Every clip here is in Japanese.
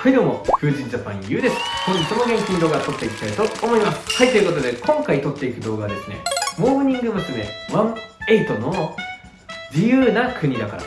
はいどうも、風神ジャパンゆうです。本日も元気に動画撮っていきたいと思います。はい、ということで、今回撮っていく動画はですね、モーニング娘。18の自由な国だから。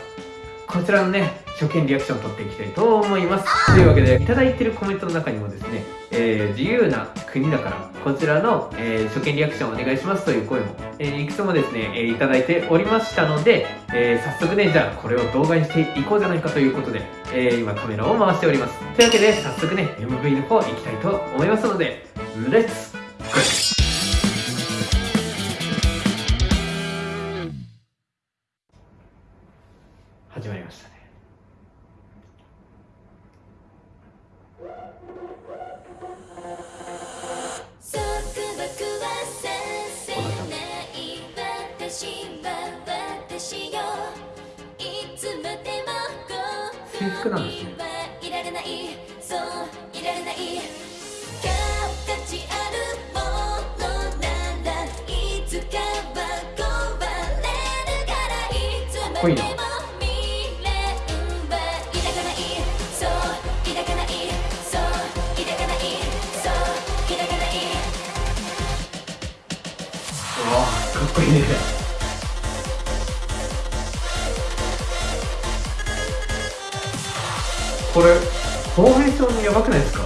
こちらのね、初見リアクションを取っていきたいと思います。というわけで、いただいてるコメントの中にもですね、えー、自由な国だから、こちらの、えー、初見リアクションお願いしますという声も、えー、いくつもですね、えー、いただいておりましたので、えー、早速ね、じゃあこれを動画にしていこうじゃないかということで、えー、今カメラを回しております。というわけで、早速ね、MV の方行きたいと思いますので、レッツゴー始まりましたね。なんですねこいいな。かっこいいねこれフォーメーションやばくないですか？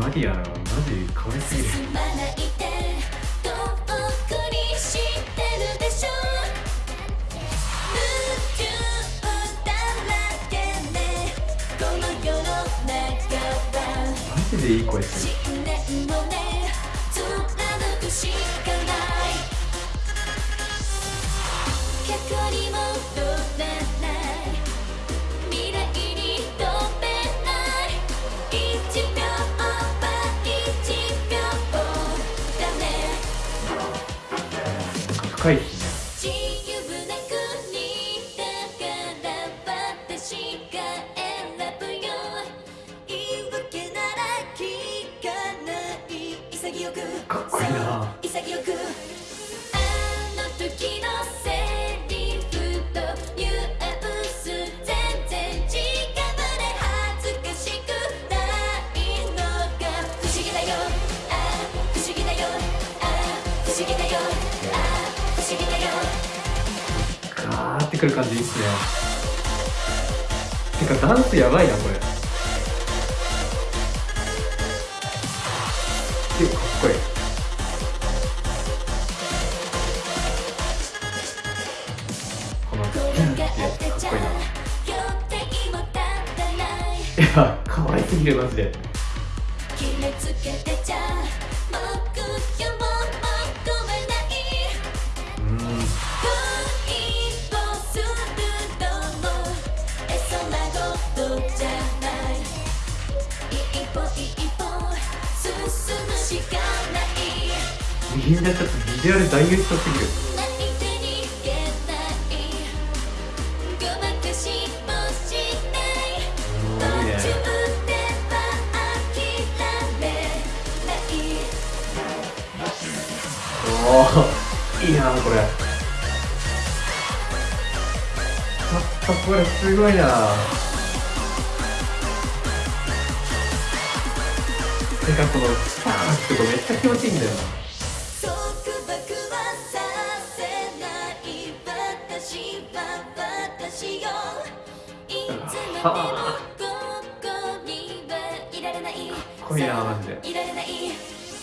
マリアマジ可愛すぎる。マジでいい声する深いですねかっこいいなってくる感じいいっすね。てかダンスやばいなこれ。でかっこいい。この「うん」ってやかっこいいな。いや可愛すぎるマジで。みんなちょっとビジュアル大優勝すぎるおいいなこれ。ちょっとこれすごいななんかこのパーンってこめっちゃ気持ちいいんだよな。はあかっこいい。なマジで。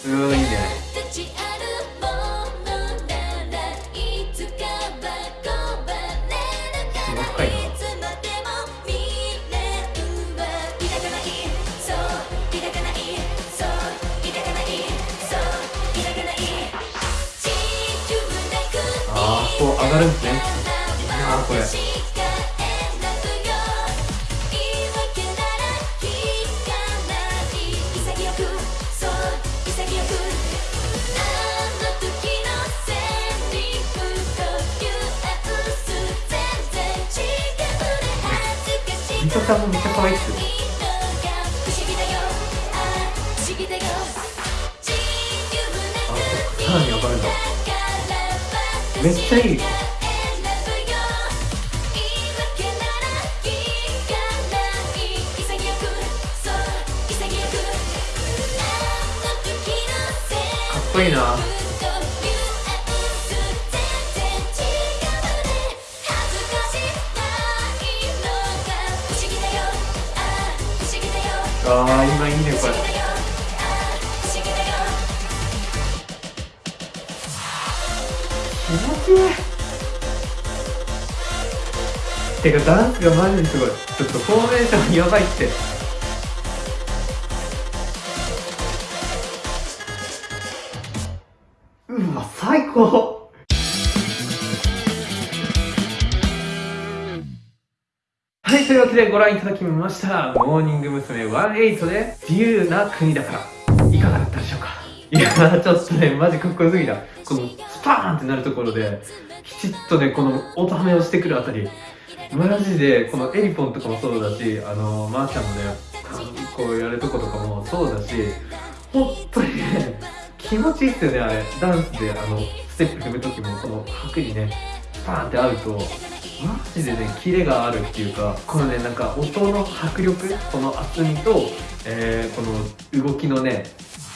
うんいい。ね上がるんですねいいなこれ。ミトちゃんもめっちゃ可愛いっすよ。めっちゃいいかっこいいな。あー今いいねこれ気持ちいいてかダンスがマジですごいちょっとフォーメーションやばいってうわ最高はい、というわけでご覧いただきました。モーニング娘。18で自由な国だから。いや、ちょっとね、マジかっこよすぎた。このスパーンってなるところで、きちっとね、この音ハメをしてくるあたり、マジで、このエリポンとかもそうだし、あのー、まー、ちゃんもね、こうやるとことかもそうだし、本当にね、気持ちいいっすよね、あれ。ダンスで、あの、ステップ踏むときも、この拍にね、スパーンって合うと、マジでねキレがあるっていうかこのねなんか音の迫力この厚みと、えーこの動きのね、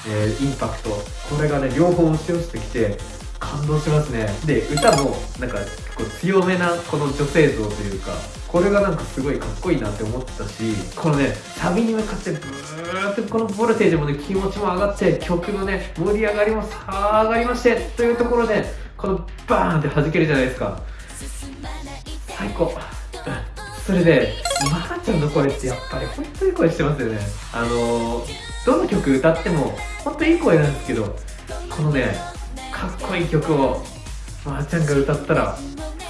えーインパクト。これがね両方押し寄せてきて感動しますね。で歌もなんかこう強めなこの女性像というかこれがなんかすごいかっこいいなって思ってたしこのねサビに向かってブーってこのボルテージもね気持ちも上がって曲のね盛り上がりもさあ上がりましてというところでこのバーンって弾けるじゃないですか。最高。それでまー、ちゃんの声ってやっぱり本当に声してますよね。あの、どの曲歌っても本当にいい声なんですけどこのねかっこいい曲をまー、ちゃんが歌ったら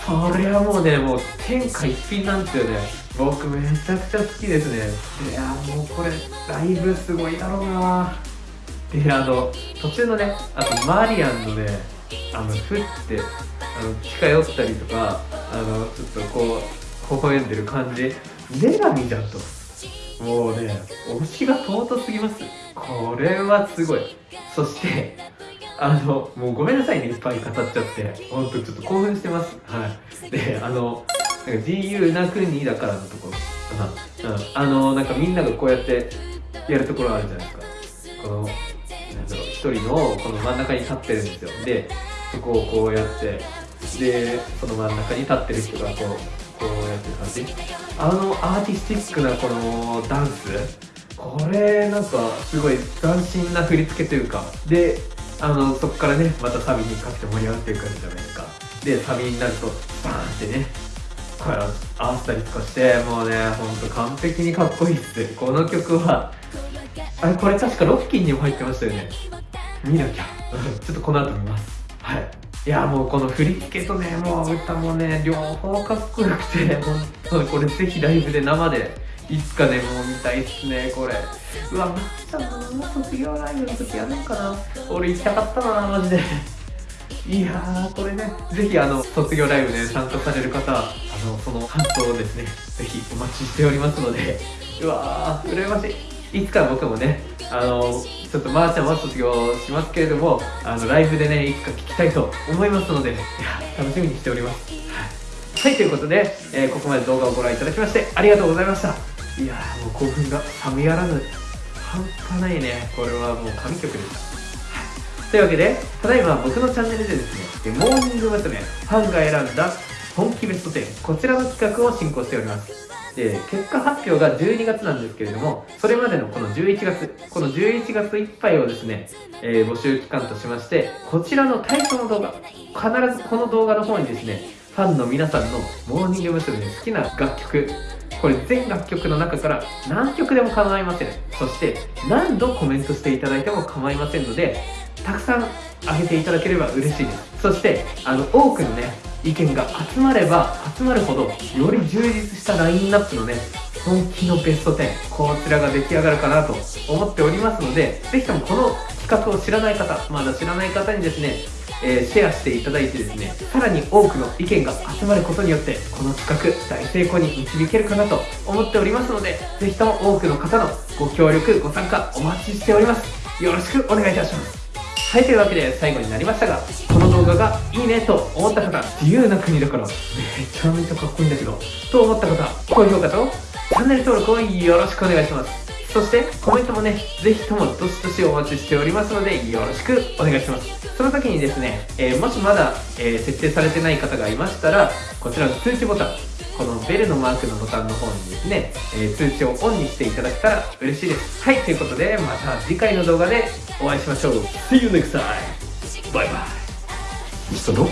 それはもうねもう天下一品なんですよね。僕めちゃくちゃ好きですね。いやもうこれライブすごいだろうな。であの途中のねあとマリアンのねあのふってあの近寄ったりとかあのちょっとこう微笑んでる感じ。女神だと。もうね推しが尊すぎます。これはすごい。そしてあのもうごめんなさいね。いっぱい語っちゃって。本当ちょっと興奮してます。はい。であのなんか自由な国だからのところ、うん、あのなんかみんながこうやってやるところあるじゃないですか。このなんだろう一人のこの真ん中に立ってるんですよ。でそこをこうやってでその真ん中に立ってる人がこうこうやって感じあのアーティスティックなこのダンスこれなんかすごい斬新な振り付けというかであのそこからねまたサビにかけて盛り上がっていく感じじゃないですか。でサビになるとバーンってねこれ合わせたりとかしてもうねほんと完璧にかっこいいっす。この曲はあれこれ確かロッキンにも入ってましたよね。見なきゃ。ちょっとこの後見ます。はい。いやもうこの振り付けとねもう歌もね両方かっこよくて本当にこれぜひライブで生でいつかねもう見たいっすねこれ。うわまっちゃんの卒業ライブの時やるんかな俺行きたかったなマジで。いやーこれねぜひあの卒業ライブね参加される方あのその感想をですねぜひお待ちしておりますので。うわー羨ましい。いつか僕もねあのちょっとまーちゃんは卒業しますけれどもあのライブでねいつか聞きたいと思いますのでいや楽しみにしております。はい、ということで、えーここまで動画をご覧いただきましてありがとうございました。いやもう興奮が冷めやらぬ。半端ないね。これはもう神曲でしたというわけで、ただいま僕のチャンネルでですね、モーニング娘。ファンが選んだ本気ベスト10、こちらの企画を進行しております。で、結果発表が12月なんですけれども、それまでのこの11月、この11月いっぱいをですね、えー募集期間としまして、こちらの対象の動画、必ずこの動画の方にですね、ファンの皆さんのモーニング娘。の好きな楽曲、これ全楽曲の中から何曲でも構いませんそして何度コメントしていただいても構いませんのでたくさんあげていただければ嬉しいですそしてあの多くのね意見が集まれば集まるほどより充実したラインナップのね本気のベスト10こちらが出来上がるかなと思っておりますのでぜひともこの企画を知らない方まだ知らない方にですねえーシェアしていただいてですねさらに多くの意見が集まることによってこの企画大成功に導けるかなと思っておりますのでぜひとも多くの方のご協力ご参加お待ちしております。よろしくお願いいたします。はいというわけで最後になりましたが動画がいいねと思った方自由な国だからめちゃめちゃかっこいいんだけどと思った方高評価とチャンネル登録をよろしくお願いします。そしてコメントもねぜひともどしどしお待ちしておりますのでよろしくお願いします。その時にですね、えー、もしまだ、えー、設定されてない方がいましたらこちらの通知ボタンこのベルのマークのボタンの方にですね、えー、通知をオンにしていただけたら嬉しいです。はいということでまた次回の動画でお会いしましょう。See you next time! バイバイ人の。